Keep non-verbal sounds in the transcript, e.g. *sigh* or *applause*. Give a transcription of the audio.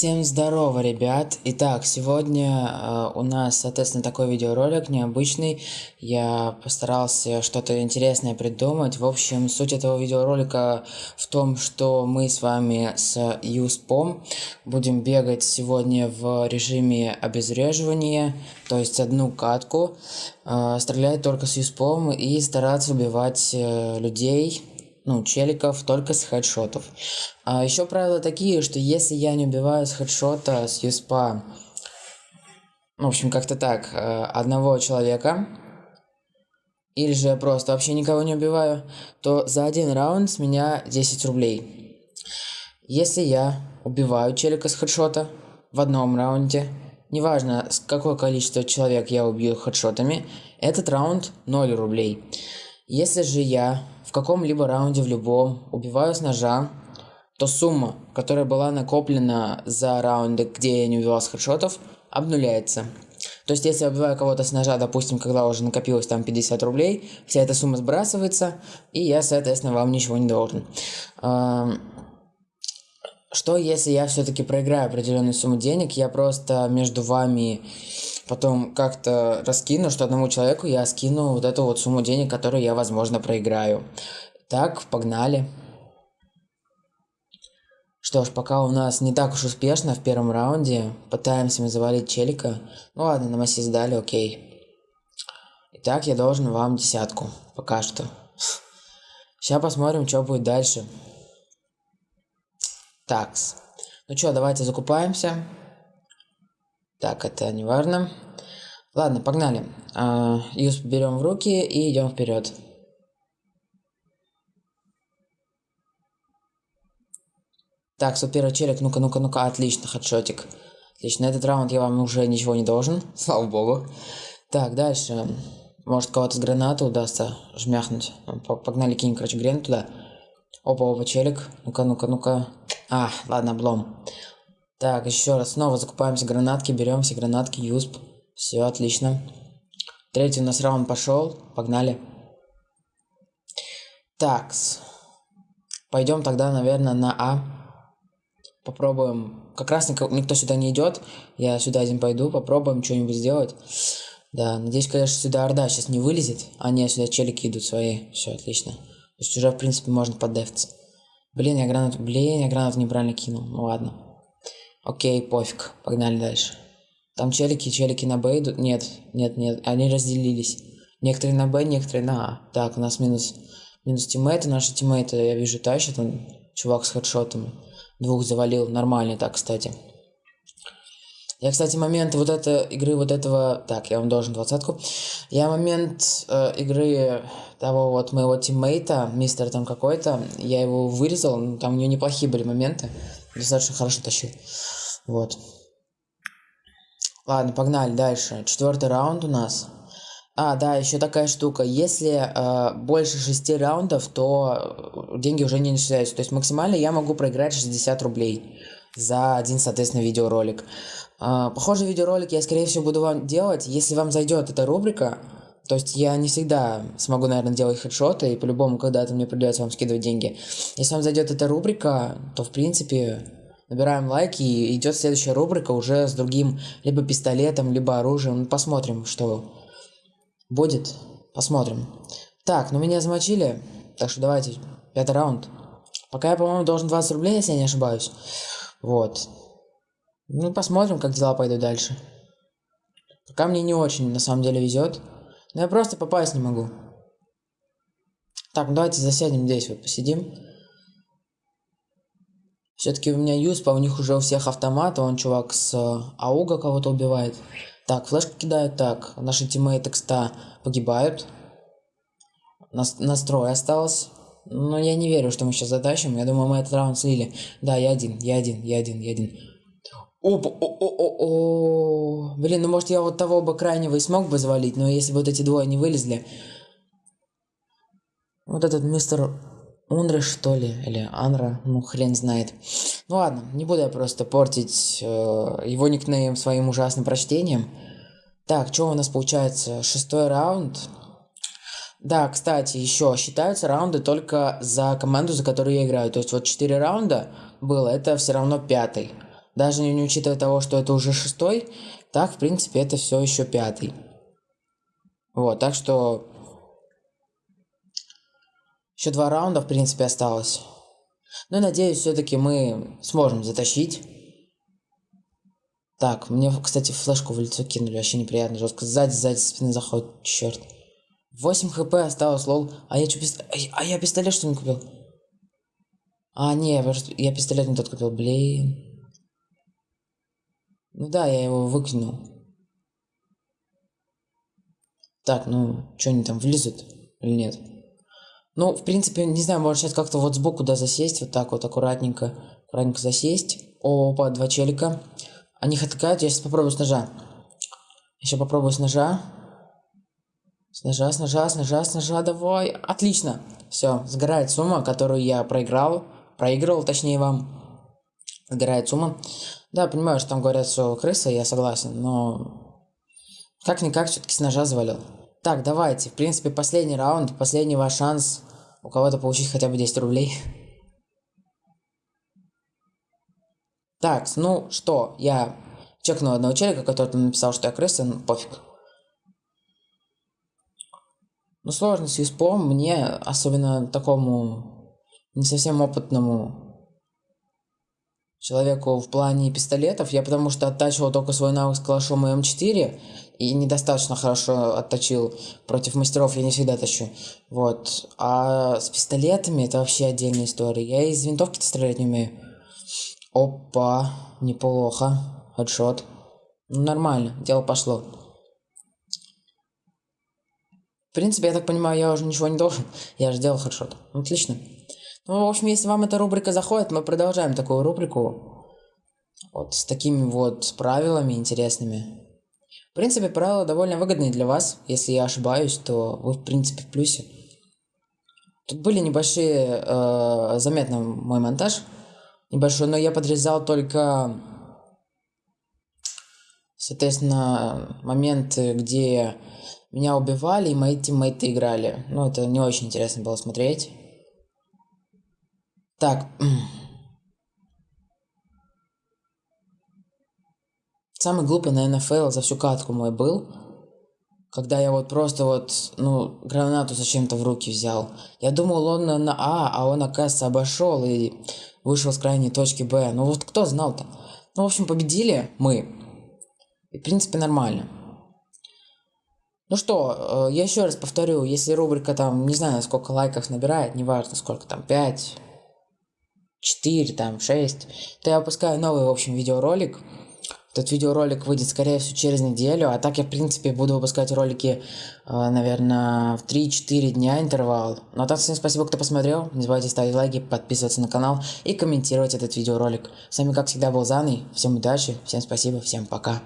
Всем здорово, ребят! Итак, сегодня э, у нас, соответственно, такой видеоролик необычный. Я постарался что-то интересное придумать. В общем, суть этого видеоролика в том, что мы с вами с Юспом будем бегать сегодня в режиме обезвреживания, то есть одну катку, э, стрелять только с Юспом и стараться убивать э, людей ну, челиков только с хедшотов. А еще правила такие, что если я не убиваю с хедшота, с юспа, ну, в общем, как-то так, э, одного человека, или же я просто вообще никого не убиваю, то за один раунд с меня 10 рублей. Если я убиваю челика с хедшота в одном раунде, неважно, с какое количество человек я убью хедшотами, этот раунд 0 рублей. Если же я в каком-либо раунде в любом убиваю с ножа, то сумма, которая была накоплена за раунды, где я не убивал с хедшотов, обнуляется. То есть, если я убиваю кого-то с ножа, допустим, когда уже накопилось там 50 рублей, вся эта сумма сбрасывается, и я, соответственно, вам ничего не должен. Что если я все-таки проиграю определенную сумму денег, я просто между вами потом как-то раскину, что одному человеку я скину вот эту вот сумму денег, которую я, возможно, проиграю. Так, погнали. Что ж, пока у нас не так уж успешно в первом раунде, пытаемся мы завалить челика. Ну ладно, на массе сдали, окей. Итак, я должен вам десятку, пока что. Сейчас посмотрим, что будет дальше. Такс. Ну что, давайте закупаемся. Так, это не важно. Ладно, погнали. А, Юз берем в руки и идем вперед. Так, супер челик, ну-ка, ну-ка, ну-ка, отлично, хедшотик. Отлично, этот раунд я вам уже ничего не должен, *laughs* слава богу. Так, дальше. Может кого-то с гранаты удастся жмяхнуть. Погнали, кинь, короче, гранату туда. Опа, опа, челик. Ну-ка, ну-ка, ну-ка. А, ладно, облом. Так, еще раз, снова закупаемся гранатки, берем все гранатки, юсп. Все, отлично. Третий у нас раунд пошел, погнали. Такс. Пойдем тогда, наверное, на А. Попробуем. Как раз никто, сюда не идет. Я сюда один пойду, попробуем что-нибудь сделать. Да, надеюсь, конечно, сюда Орда сейчас не вылезет. А не, сюда челики идут свои. Все, отлично. То есть уже, в принципе, можно поддефться. Блин, я гранату, блин, я гранату неправильно кинул. Ну ладно. Окей, пофиг, погнали дальше. Там челики, челики на Б идут? Нет, нет, нет, они разделились. Некоторые на Б, некоторые на А. Так, у нас минус, минус тиммейты, наши тиммейты, я вижу, тащат, он, чувак с хедшотами. Двух завалил, нормально так, кстати. Я, кстати, момент вот этой игры, вот этого... Так, я вам должен двадцатку. Я момент э, игры того вот моего тиммейта, мистер там какой-то, я его вырезал, там у него неплохие были моменты достаточно хорошо тащил. Вот. Ладно, погнали дальше. Четвертый раунд у нас. А, да, еще такая штука. Если э, больше шести раундов, то деньги уже не начисляются. То есть максимально я могу проиграть 60 рублей за один, соответственно, видеоролик. Э, похожий видеоролик я, скорее всего, буду вам делать. Если вам зайдет эта рубрика, то есть я не всегда смогу, наверное, делать хедшоты, и по-любому когда-то мне придется вам скидывать деньги. Если вам зайдет эта рубрика, то, в принципе, набираем лайки, и идет следующая рубрика уже с другим либо пистолетом, либо оружием. Ну, посмотрим, что будет. Посмотрим. Так, ну меня замочили, так что давайте, пятый раунд. Пока я, по-моему, должен 20 рублей, если я не ошибаюсь. Вот. Ну, посмотрим, как дела пойдут дальше. Пока мне не очень, на самом деле, везет. Но я просто попасть не могу. Так, ну давайте засядем здесь, вот посидим. Все-таки у меня Юспа, у них уже у всех автоматы, он чувак с э, Ауга кого-то убивает. Так, флешку кидают, так, наши тиммейты, кста, погибают. Нас настрой осталось. Но я не верю, что мы сейчас затащим. Я думаю, мы этот раунд слили. Да, я один, я один, я один, я один. Опа, о, о, о, о, Блин, ну может я вот того бы крайнего и смог бы завалить, но если бы вот эти двое не вылезли. Вот этот мистер Унры, что ли, или Анра, ну хрен знает. Ну ладно, не буду я просто портить э, его никнейм своим ужасным прочтением. Так, что у нас получается? Шестой раунд. Да, кстати, еще считаются раунды только за команду, за которую я играю. То есть вот четыре раунда было, это все равно пятый. Даже не учитывая того, что это уже шестой, так, в принципе, это все еще пятый. Вот, так что... Еще два раунда, в принципе, осталось. Но ну, надеюсь, все-таки мы сможем затащить. Так, мне, кстати, флешку в лицо кинули, вообще неприятно, жестко. Сзади, сзади, спины заходит, черт. 8 хп осталось, лол. А я что, пист... а я пистолет что не купил? А, не, я пистолет не тот купил, блин. Ну да, я его выкинул. Так, ну, что они там влезут или нет? Ну, в принципе, не знаю, может сейчас как-то вот сбоку, да, засесть, вот так вот аккуратненько, аккуратненько засесть. Опа, два челика. Они их атакуют, я сейчас попробую с ножа. Еще попробую с ножа. С ножа, с ножа, с ножа, с ножа, давай. Отлично. Все, сгорает сумма, которую я проиграл. Проигрывал, точнее, вам. Сгорает сумма. Да, понимаю, что там говорят, что крыса, я согласен, но... Как-никак все-таки с ножа завалил. Так, давайте. В принципе, последний раунд, последний ваш шанс у кого-то получить хотя бы 10 рублей. Так, ну что, я чекнул одного человека, который написал, что я крыса, ну пофиг. Ну сложно с юспом мне, особенно такому не совсем опытному человеку в плане пистолетов, я потому что оттачивал только свой навык с калашом и М4, и недостаточно хорошо отточил против мастеров, я не всегда тащу. Вот. А с пистолетами это вообще отдельная история. Я из винтовки-то стрелять не умею. Опа, неплохо. Хедшот. Ну, нормально, дело пошло. В принципе, я так понимаю, я уже ничего не должен. Я же делал хедшот. Отлично. Ну, в общем, если вам эта рубрика заходит, мы продолжаем такую рубрику. Вот с такими вот правилами интересными. В принципе, правила довольно выгодные для вас. Если я ошибаюсь, то вы, в принципе, в плюсе. Тут были небольшие, э, заметно мой монтаж небольшой, но я подрезал только, соответственно, моменты, где меня убивали и мои тиммейты играли. Ну, это не очень интересно было смотреть. Так. Самый глупый, наверное, фейл за всю катку мой был. Когда я вот просто вот, ну, гранату зачем-то в руки взял. Я думал, он на А, а он, оказывается, обошел и вышел с крайней точки Б. Ну вот кто знал-то? Ну, в общем, победили мы. И, в принципе, нормально. Ну что, э, я еще раз повторю, если рубрика там, не знаю, сколько лайков набирает, неважно сколько там, 5, 4, там, 6, то я выпускаю новый, в общем, видеоролик. Этот видеоролик выйдет, скорее всего, через неделю, а так я, в принципе, буду выпускать ролики, э, наверное, в 3-4 дня интервал. Ну а так, всем спасибо, кто посмотрел, не забывайте ставить лайки, подписываться на канал и комментировать этот видеоролик. С вами, как всегда, был Заный, всем удачи, всем спасибо, всем пока.